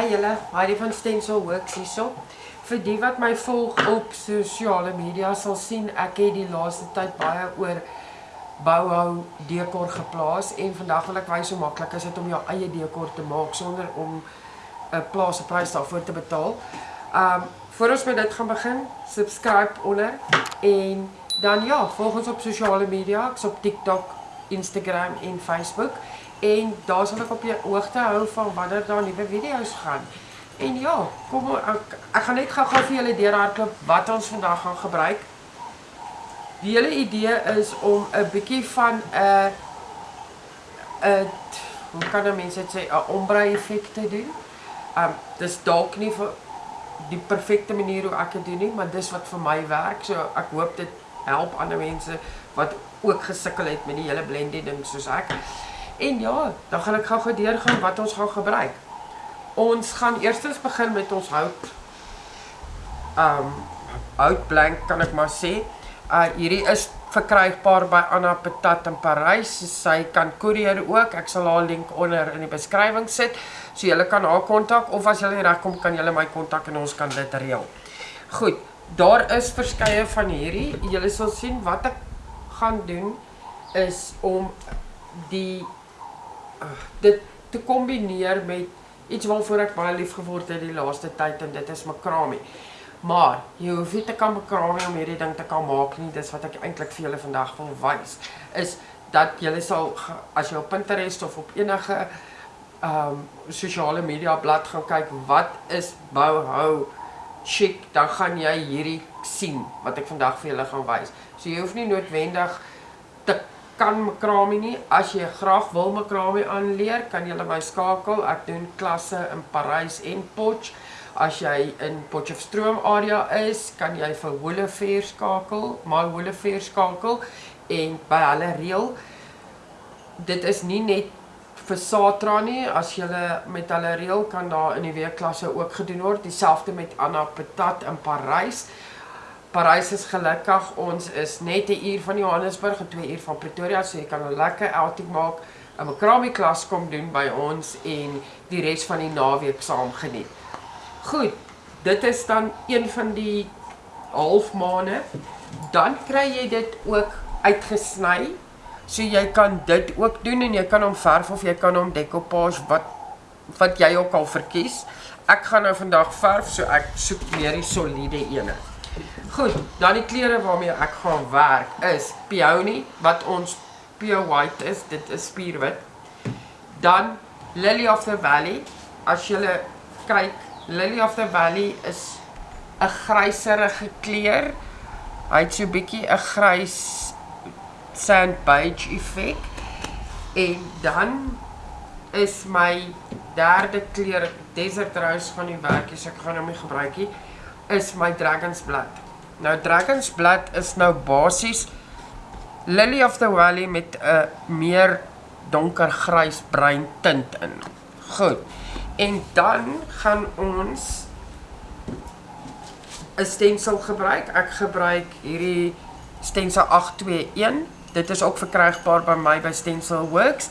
Hi julle, Heidi van Stencil Works hierso. Vir die wat my volg op sosiale media sal sien, ek het die laaste tyd baie oor bouhou dekor geplaas en vandag wil ek wys hoe maklik is dit om jou eie dekor te maak sonder om 'n plaas 'n prys daarvoor te betaal. Um voor ons met dit gaan begin, subscribe onder en dan ja, volg ons op sosiale media, ek's op TikTok, Instagram en Facebook en daar sal ek op jou hoogte hou van wanneer daar nuwe video's gaan. En ja, kom ek, ek gaan net gou-gou vir julle deurhardloop wat ons vandag gaan gebruik. Die hele idee is om 'n bietjie van 'n 'n hoe kan nou mense dit sê, 'n ombre effek te doen. Um dis dalk nie vir die perfekte manier hoe ek dit doen nie, maar dis wat vir my werk. So ek hoop dit help ander mense wat ook gesukkel het met die hele blending ding soos ek. En ja, dan gaan ek gou-gou deurgaan wat ons gaan gebruik. Ons gaan eerstens begin met ons hout. Um houtblank kan ek maar sê. Uh hierdie is verkrygbaar by Anna Patat in Parys. Sy kan koerier ook. Ek sal haar link onder in die beskrywing sit. So julle kan haar kontak of as julle regkom kan julle my kontak en ons kan dit reël. Goed, daar is verskeie van hierdie. Julle sal sien wat ek gaan doen is om die dit te kombineer met iets waarvoor ek baie lief geword het die laaste tyd en dit is makramie. Maar jy hoef nie te kan makramie om hierdie ding te kan maak nie. Dis wat ek eintlik vir julle vandag wil wys is dat julle sal as jy op Pinterest of op enige ehm um, sosiale media blad gaan kyk wat is bouhou chic, dan gaan jy hierdie sien wat ek vandag vir julle gaan wys. So jy hoef nie noodwendig te kan makramie nie. As jy graag wil makramie aanleer, kan jy my skakel. Ek doen klasse in Parys en Potch. As jy in Potchefstroom area is, kan jy vir Holefair skakel, my Holefair skakel en by hulle reël. Dit is nie net vir Satra nie, as jy met hulle reël kan daar in die weekklasse ook gedoen word, dieselfde met Anna Patat in Parys. Parys is gelukkig, ons is net 'n uur van Johannesburg en 2 uur van Pretoria, so jy kan 'n lekker outing maak, 'n makramie klas kom doen by ons en die res van die naweek saam geniet. Goed, dit is dan een van die halfmaande. Dan kry jy dit ook uitgesny. So jy kan dit ook doen en jy kan hom verf of jy kan hom decoupage wat wat jy ook al verkies. Ek gaan nou vandag verf, so ek soek meer die soliede ene. Goed, dan die kleure waarmee ek gaan werk is peony wat ons pure white is, dit is spierwit. Dan Lily of the Valley. As jy kyk, Lily of the Valley is 'n gryserige kleur. Hy het so 'n bietjie 'n grys sand beige effek. En dan is my derde kleur desert rose van die werk, so ek gaan hom nie gebruik nie, is my dragon's blood. Nou Dragon's Blood is nou basies Lily of the Valley met 'n meer donker grys bruin tint in. Goed. En dan gaan ons 'n stensel gebruik. Ek gebruik hierdie stensel 821. Dit is ook verkrygbaar by my by Stencil Works.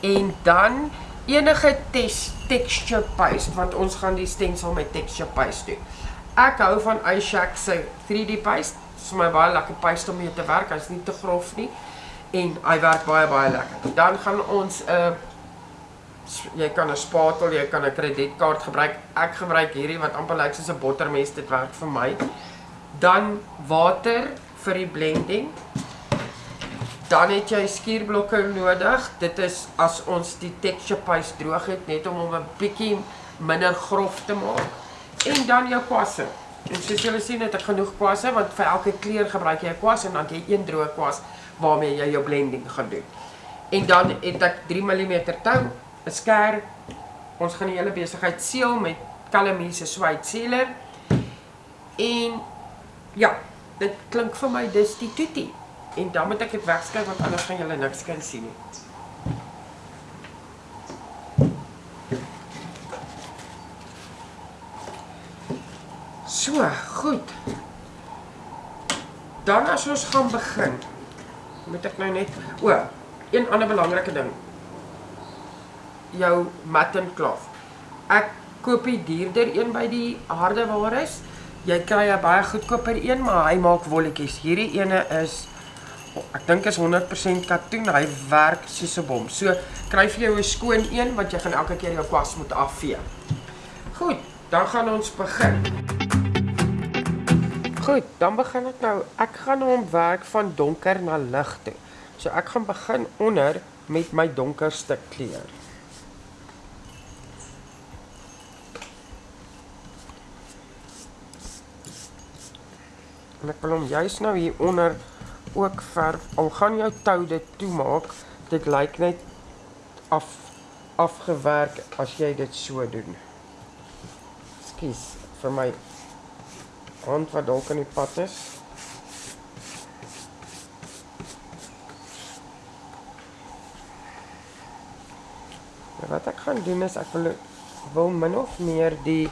En dan enige texture paste want ons gaan die stensel met texture paste doen. Ek hou van iShack se 3D paste. Dit is vir my baie lekker paste om mee te werk. Hy's nie te grof nie en hy werk baie baie lekker. Dan gaan ons 'n uh, jy kan 'n spatel, jy kan 'n kredietkaart gebruik. Ek gebruik hierdie wat amper lyk soos 'n bottermes. Dit werk vir my. Dan water vir die blending. Dan het jy skuurblokke nodig. Dit is as ons die texture paste droog het net om hom 'n bietjie minder grof te maak en dan jou kwasse. En soos julle sien het ek genoeg kwasse want vir elke kleur gebruik jy 'n kwas en dan jy een droë kwas waarmee jy jou blending gaan doen. En dan het ek 3 mm tou, 'n skêr. Ons gaan die hele besigheid seël met Calamie se swyt sealer. En ja, dit klink vir my dis die tutie. En dan moet ek dit wegskryf want anders gaan julle niks kan sien nie. So, goed. Dan as ons gaan begin, moet ek nou net o, een ander belangrike ding. Jou matten cloth. Ek koop die duurder een by die hardewares. Jy kry 'n baie goedkoper een, maar hy maak wolletjies. Hierdie ene is ek dink is 100% katoen. Hy werk soos 'n bom. So kry vir jou 'n skoon een wat jy gaan elke keer jou kwas moet afvee. Goed, dan gaan ons begin. Goed, dan begin ek nou. Ek gaan nou ontwerk van donker na lig toe. So ek gaan begin onder met my donkerste kleur. En ek wil hom juist nou hier onder ook verf. Al gaan jou tou dit toemaak, dit lyk net af afgewerk as jy dit so doen. Skus vir my hand wat dalk in die pad is. Ja, wat ek gaan doen is ek wil wil min of meer die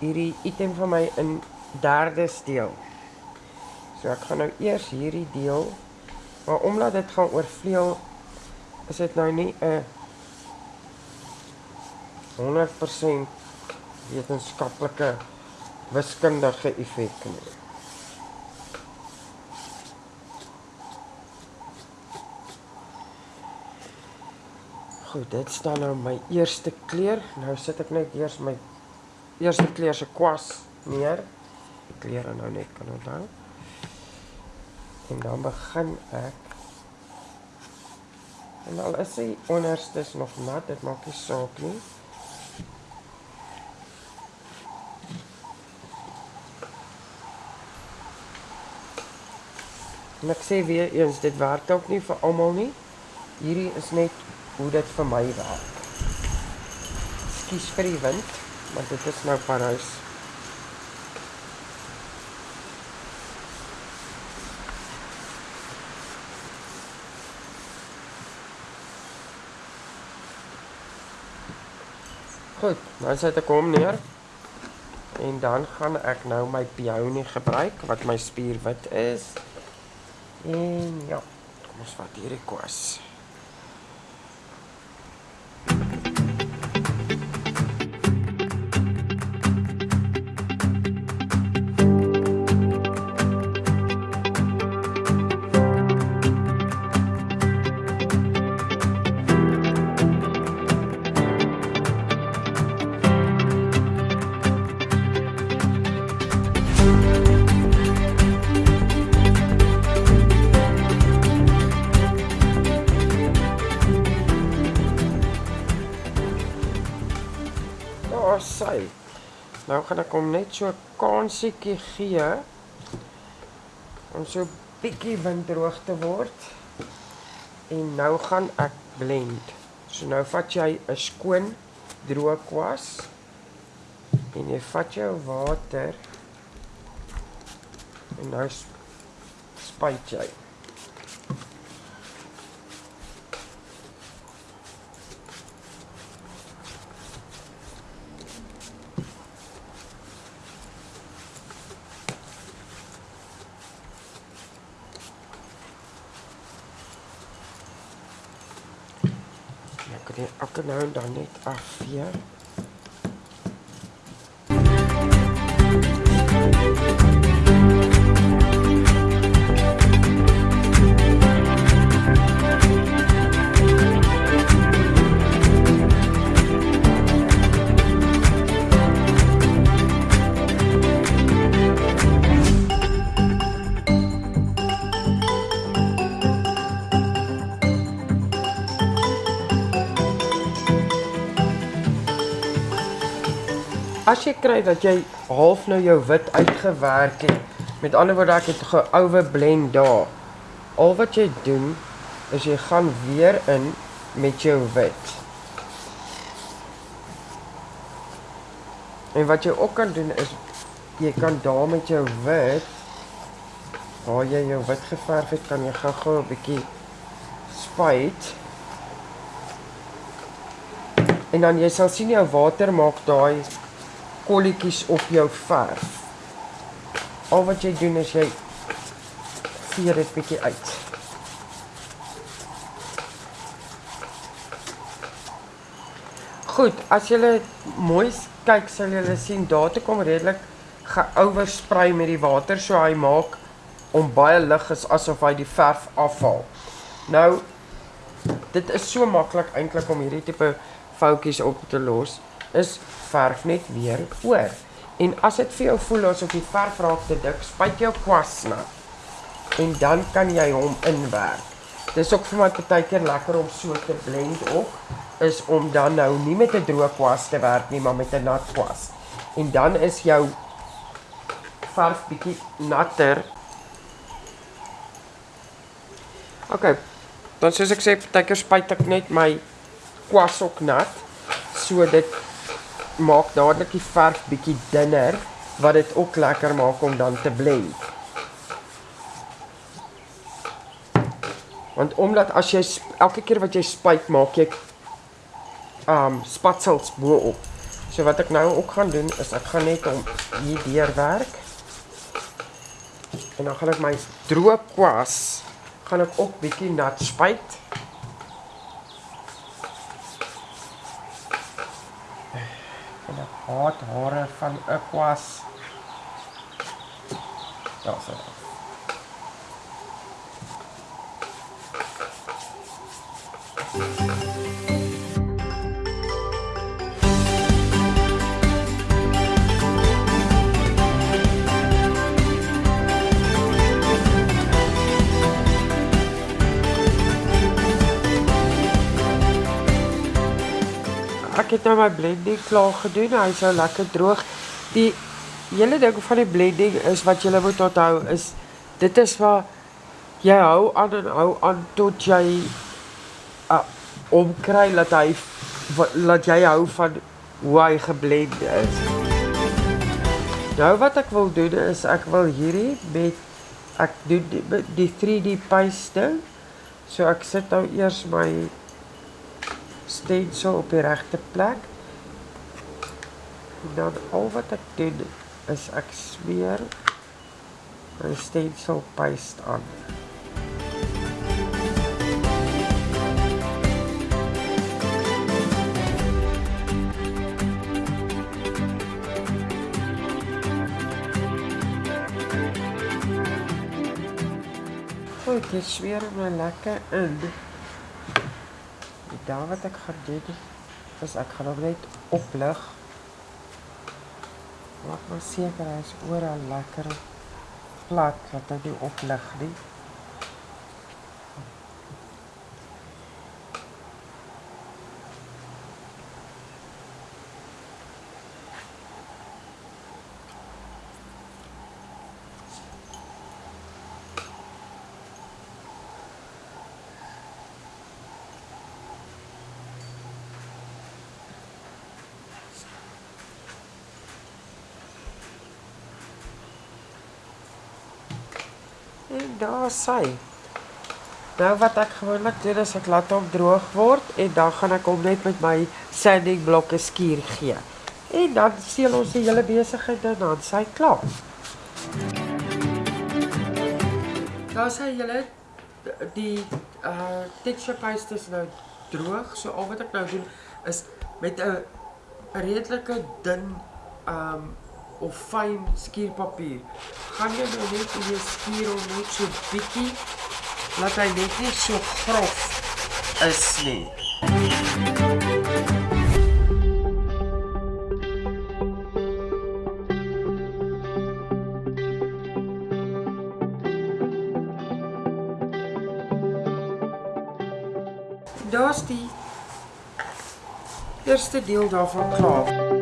hierdie item van my in derde deel. So ek gaan nou eers hierdie deel maar omdat dit gaan oorvleuel is dit nou nie 'n 100% wetenskaplike wiskundige effek nie. Goed, dit staan nou my eerste kleur. Nou sit ek net eers my eerste kleur se kwas neer. Die kleure nou net kan onthou. En dan begin ek En al is die onderste nog nat, dit maak nie saak nie. En ek sê weer eens, dit werk ook nie vir almal nie. Hierdie is net hoe dit vir my werk. Skus vir die wind, maar dit is nou Parys. Goed, nou sit ek hom neer. En dan gaan ek nou my peony gebruik wat my spierwit is. En ja, kom ons vat hierdie Nou gaan ek hom net so 'n kansetjie gee om so bietjie windroog te word. En nou gaan ek blend. So nou vat jy 'n skoon droë kwas en jy vat jou water en nou spuit jy. Ek kan nou dan net afvee. As jy kry dat jy half nou jou wit uitgewerk het, met ander woorde ek het geoue blend daar. Al wat jy doen is jy gaan weer in met jou wit. En wat jy ook kan doen is jy kan daar met jou wit waar jy jou wit geverf het, kan jy gou-gou 'n bietjie spuit. En dan jy sal sien jou water maak daai kolletjies op jou verf. Al wat jy doen is jy vee dit bietjie uit. Goed, as jy mooi kyk sal jy sien daar toe kom redelik geoversprei met die water so hy maak om baie lig is asof hy die verf afval. Nou dit is so maklik eintlik om hierdie tipe foutjies op te los. Is verf net weer oor. En as dit vir jou voel asof die verf raak te dik, spuit jou kwas nat. En dan kan jy hom inwerk. Dis ook vir my partykeer lekker om so te blend ook is om dan nou nie met 'n droë kwas te werk nie, maar met 'n nat kwas. En dan is jou verf bietjie natter. OK. Dan soos ek sê, partykeer spuit ek net my kwas ook nat. So dit maak dadelik die verf bietjie dunner wat dit ook lekker maak om dan te blend. Want omdat as jy elke keer wat jy spuit maak jy um spatsels bo op. So wat ek nou ook gaan doen is ek gaan net om hier deur werk. En dan gaan ek my droë kwas gaan ek ook bietjie nat spuit. Haat hare van 'n kwas. Ja, so. Het nou my blending klaar gedoen. Hy sou lekker droog. Die hele ding van die blending is wat jy moet onthou is dit is waar jy hou aan en hou aan tot jy uh, omkry dat hy laat jy hou van hoe hy geblend is. Nou wat ek wil doen is ek wil hierdie met ek doen die, die 3D paste. So ek sit nou eers my stencil op die regte plek. En dan al wat ek doen is ek smeer my stencil paste aan. Goed, dit smeer my lekker in. Dan wat ek gaan doen is ek gaan hom net oplig. Maak maar seker hy is oral lekker plat dat hy nie oplig nie. En daar sy. Nou wat ek gewoonlik doen is ek laat hom droog word en dan gaan ek hom net met my sanding blokke skuur gee. En dan seël ons die hele besigheid dan aan sy klaar. Daar sy julle die uh texture paste is nou droog. So al wat ek nou doen is met 'n redelike dun um of fyn skuurpapier. Gaan jy nou net in jou skuur om net so bietjie laat hy net nie so grof is nie. Daar's die eerste deel daarvan klaar.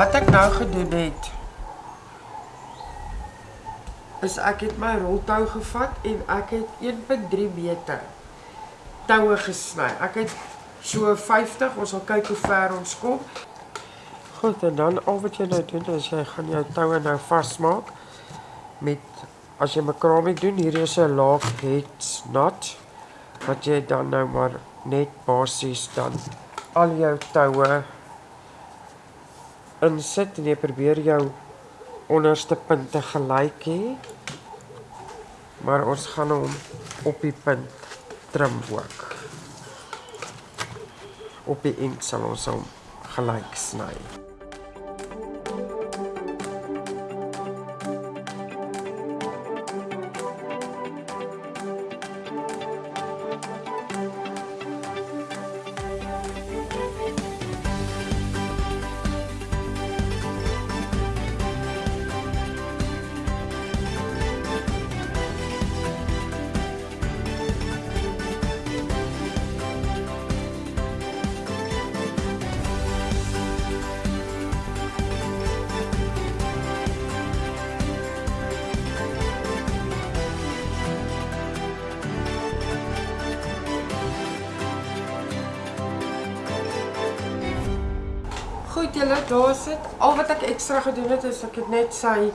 Wat ek nou gedoen het is ek het my roltou gevat en ek het 1.3 meter toue gesny. Ek het so 50, ons sal kyk hoe ver ons kom. Goed, en dan al wat jy nou doen is jy gaan jou toue nou vasmaak met as jy macrame doen, hier is 'n laag heads knot wat jy dan nou maar net basies dan al jou toue insit en jy probeer jou onderste punte gelyk hê. Maar ons gaan hom op die punt trim ook. op die end sal ons hom gelyk sny. Julle, daar sit. Al wat ek ekstra gedoen het is ek het net sy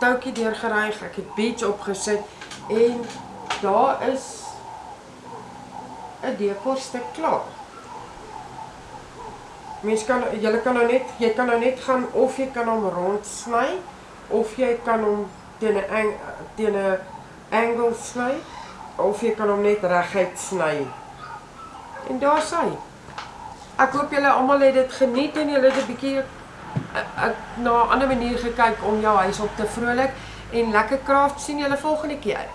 toutjie deurgeryg, ek het beach opgesit en daar is 'n dekorstuk klaar. Mens kan julle kan nou net jy kan nou net gaan of jy kan hom rond sny of jy kan hom teen 'n teen 'n angle sny of jy kan hom net reguit sny. En daar sy. Ek hoop julle almal het dit geniet en julle het 'n bietjie ek na 'n ander manier gekyk om jou huis op te vrolik en lekker kraaf sien julle volgende keer.